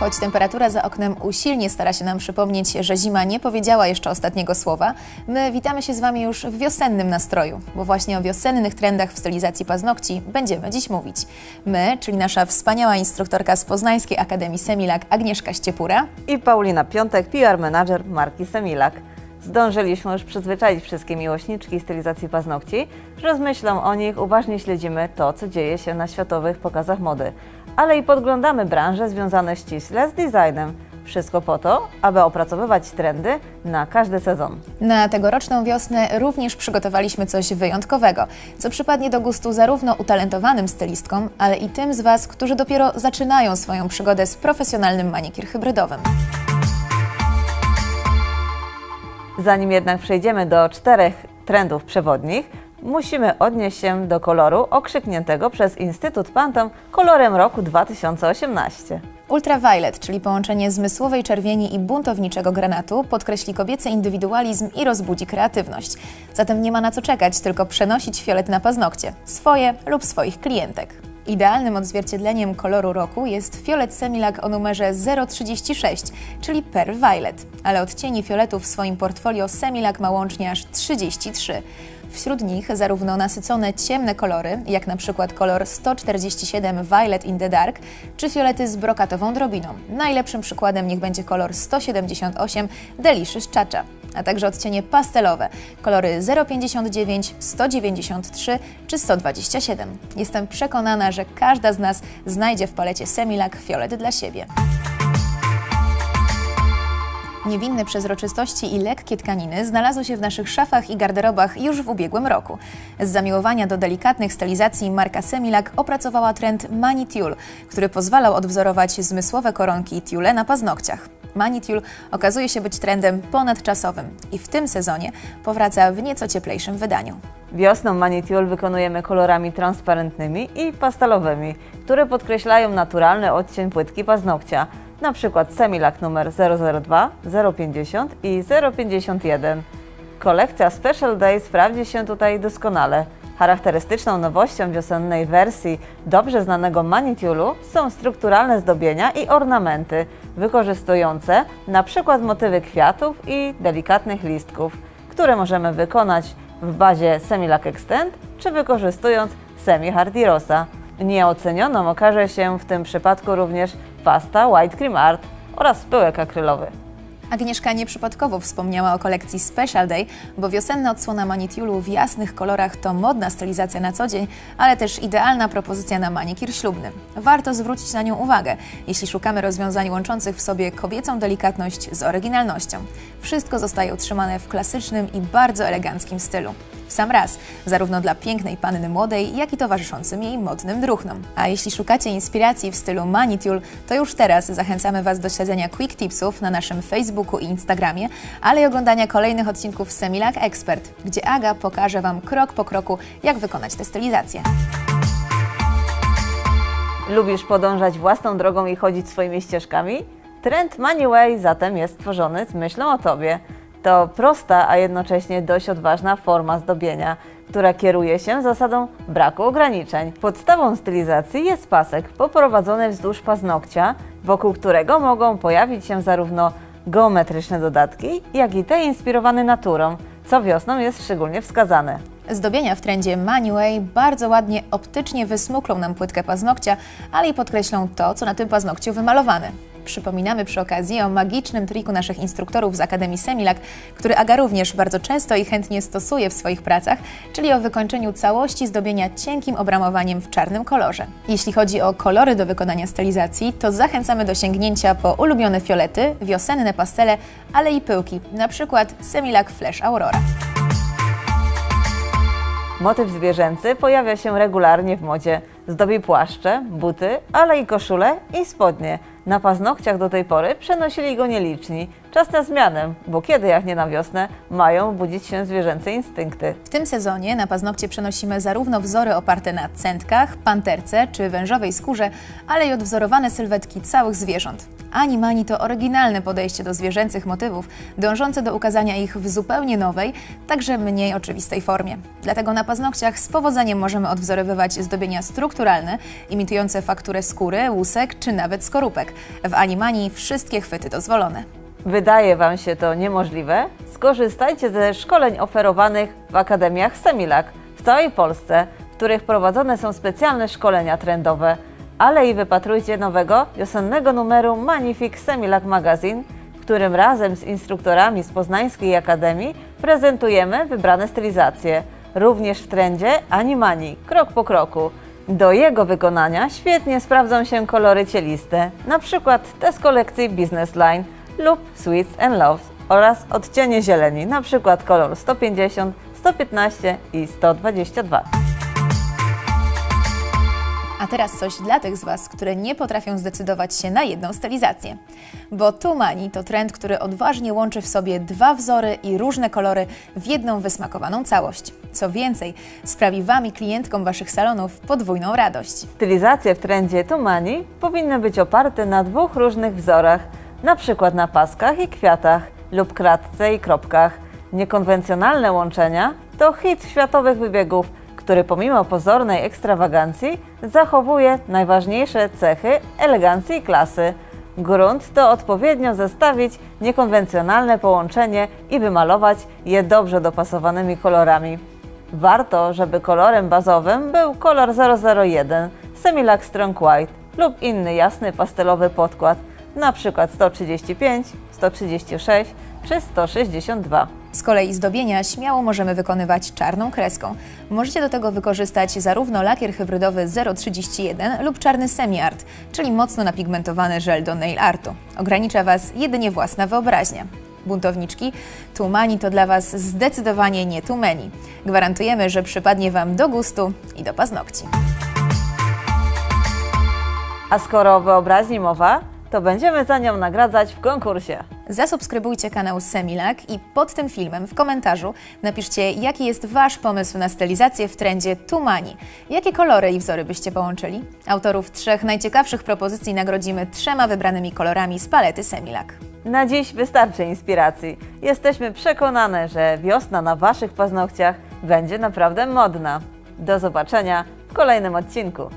Choć temperatura za oknem usilnie stara się nam przypomnieć, że zima nie powiedziała jeszcze ostatniego słowa, my witamy się z Wami już w wiosennym nastroju, bo właśnie o wiosennych trendach w stylizacji paznokci będziemy dziś mówić. My, czyli nasza wspaniała instruktorka z Poznańskiej Akademii Semilak Agnieszka Ściepura i Paulina Piątek, PR manager marki Semilak. Zdążyliśmy już przyzwyczaić wszystkie miłośniczki stylizacji paznokci, że z myślą o nich uważnie śledzimy to, co dzieje się na światowych pokazach mody, ale i podglądamy branże związane ściśle z designem. Wszystko po to, aby opracowywać trendy na każdy sezon. Na tegoroczną wiosnę również przygotowaliśmy coś wyjątkowego, co przypadnie do gustu zarówno utalentowanym stylistkom, ale i tym z Was, którzy dopiero zaczynają swoją przygodę z profesjonalnym manikir hybrydowym. Zanim jednak przejdziemy do czterech trendów przewodnich, musimy odnieść się do koloru okrzykniętego przez Instytut Pantone kolorem roku 2018. Ultraviolet, czyli połączenie zmysłowej czerwieni i buntowniczego granatu, podkreśli kobiecy indywidualizm i rozbudzi kreatywność. Zatem nie ma na co czekać, tylko przenosić fiolet na paznokcie, swoje lub swoich klientek. Idealnym odzwierciedleniem koloru roku jest fiolet Semilak o numerze 036, czyli Pearl Violet, ale odcieni fioletu w swoim portfolio Semilak ma łącznie aż 33. Wśród nich zarówno nasycone ciemne kolory, jak na przykład kolor 147 Violet in the Dark, czy fiolety z brokatową drobiną. Najlepszym przykładem niech będzie kolor 178 Delicious Chacha, a także odcienie pastelowe, kolory 059, 193 czy 127. Jestem przekonana, że każda z nas znajdzie w palecie Semilak fiolet dla siebie. Niewinne przezroczystości i lekkie tkaniny znalazły się w naszych szafach i garderobach już w ubiegłym roku. Z zamiłowania do delikatnych stylizacji marka Semilak opracowała trend Mani Tulle, który pozwalał odwzorować zmysłowe koronki tiule na paznokciach. Mani Tulle okazuje się być trendem ponadczasowym i w tym sezonie powraca w nieco cieplejszym wydaniu. Wiosną Mani Tulle wykonujemy kolorami transparentnymi i pastelowymi, które podkreślają naturalny odcień płytki paznokcia przykład Semilak numer 002, 050 i 051. Kolekcja Special Day sprawdzi się tutaj doskonale. Charakterystyczną nowością wiosennej wersji dobrze znanego manitiulu są strukturalne zdobienia i ornamenty wykorzystujące przykład motywy kwiatów i delikatnych listków, które możemy wykonać w bazie Semilak Extend czy wykorzystując Semi Hardy Rosa. Nieocenioną okaże się w tym przypadku również pasta White Cream Art oraz pyłek akrylowy. Agnieszka nieprzypadkowo wspomniała o kolekcji Special Day, bo wiosenna odsłona manitiulu w jasnych kolorach to modna stylizacja na co dzień, ale też idealna propozycja na manikir ślubny. Warto zwrócić na nią uwagę, jeśli szukamy rozwiązań łączących w sobie kobiecą delikatność z oryginalnością. Wszystko zostaje utrzymane w klasycznym i bardzo eleganckim stylu w sam raz, zarówno dla pięknej panny młodej, jak i towarzyszącym jej modnym druchnom. A jeśli szukacie inspiracji w stylu Manitual, to już teraz zachęcamy Was do śledzenia Quick Tipsów na naszym Facebooku i Instagramie, ale i oglądania kolejnych odcinków Semilak Expert, gdzie Aga pokaże Wam krok po kroku, jak wykonać tę stylizację. Lubisz podążać własną drogą i chodzić swoimi ścieżkami? Trend Money zatem jest stworzony z myślą o Tobie. To prosta, a jednocześnie dość odważna forma zdobienia, która kieruje się zasadą braku ograniczeń. Podstawą stylizacji jest pasek poprowadzony wzdłuż paznokcia, wokół którego mogą pojawić się zarówno geometryczne dodatki, jak i te inspirowane naturą, co wiosną jest szczególnie wskazane. Zdobienia w trendzie Manuway bardzo ładnie optycznie wysmuklą nam płytkę paznokcia, ale i podkreślą to, co na tym paznokciu wymalowane. Przypominamy przy okazji o magicznym triku naszych instruktorów z Akademii Semilak, który Aga również bardzo często i chętnie stosuje w swoich pracach, czyli o wykończeniu całości zdobienia cienkim obramowaniem w czarnym kolorze. Jeśli chodzi o kolory do wykonania stylizacji, to zachęcamy do sięgnięcia po ulubione fiolety, wiosenne pastele, ale i pyłki, przykład Semilak Flash Aurora. Motyw zwierzęcy pojawia się regularnie w modzie. Zdobi płaszcze, buty, ale i koszule i spodnie. Na paznokciach do tej pory przenosili go nieliczni. Czas na zmianę, bo kiedy jak nie na wiosnę mają budzić się zwierzęce instynkty. W tym sezonie na paznokcie przenosimy zarówno wzory oparte na centkach, panterce czy wężowej skórze, ale i odwzorowane sylwetki całych zwierząt. Animani to oryginalne podejście do zwierzęcych motywów, dążące do ukazania ich w zupełnie nowej, także mniej oczywistej formie. Dlatego na paznokciach z powodzeniem możemy odwzorowywać zdobienia strukturalne, imitujące fakturę skóry, łusek czy nawet skorupek. W Animani wszystkie chwyty dozwolone. Wydaje Wam się to niemożliwe? Skorzystajcie ze szkoleń oferowanych w akademiach Semilak w całej Polsce, w których prowadzone są specjalne szkolenia trendowe, ale i wypatrujcie nowego wiosennego numeru Magnifique Semilak Magazine, w którym razem z instruktorami z Poznańskiej Akademii prezentujemy wybrane stylizacje, również w trendzie Animani, krok po kroku. Do jego wykonania świetnie sprawdzą się kolory cieliste, na przykład te z kolekcji Business Line lub Sweets and Loves oraz odcienie zieleni, na przykład kolor 150, 115 i 122. A teraz coś dla tych z Was, które nie potrafią zdecydować się na jedną stylizację. Bo Tumani to trend, który odważnie łączy w sobie dwa wzory i różne kolory w jedną wysmakowaną całość. Co więcej, sprawi Wam i klientkom Waszych salonów podwójną radość. Stylizacje w trendzie Tumani powinny być oparte na dwóch różnych wzorach, na przykład na paskach i kwiatach lub kratce i kropkach. Niekonwencjonalne łączenia to hit światowych wybiegów, który pomimo pozornej ekstrawagancji zachowuje najważniejsze cechy elegancji i klasy. Grunt to odpowiednio zestawić niekonwencjonalne połączenie i wymalować je dobrze dopasowanymi kolorami. Warto, żeby kolorem bazowym był kolor 001 Semilac Strong White lub inny jasny pastelowy podkład, np. 135, 136 czy 162. Z kolei zdobienia śmiało możemy wykonywać czarną kreską. Możecie do tego wykorzystać zarówno lakier hybrydowy 031 lub czarny semi-art, czyli mocno napigmentowany żel do nail artu. Ogranicza Was jedynie własna wyobraźnia. Buntowniczki, Tumani to dla Was zdecydowanie nie Tumeni. Gwarantujemy, że przypadnie Wam do gustu i do paznokci. A skoro o wyobraźni mowa, to będziemy za nią nagradzać w konkursie. Zasubskrybujcie kanał Semilak i pod tym filmem w komentarzu napiszcie, jaki jest Wasz pomysł na stylizację w trendzie Tumani. Jakie kolory i wzory byście połączyli? Autorów trzech najciekawszych propozycji nagrodzimy trzema wybranymi kolorami z palety Semilak. Na dziś wystarczy inspiracji. Jesteśmy przekonane, że wiosna na Waszych paznokciach będzie naprawdę modna. Do zobaczenia w kolejnym odcinku.